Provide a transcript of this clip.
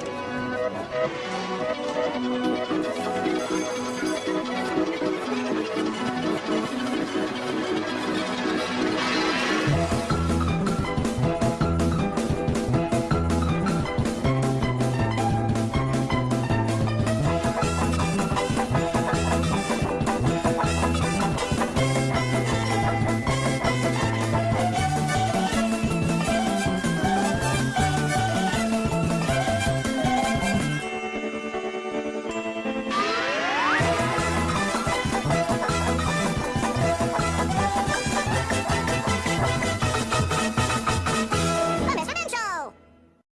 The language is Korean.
We'll be right back.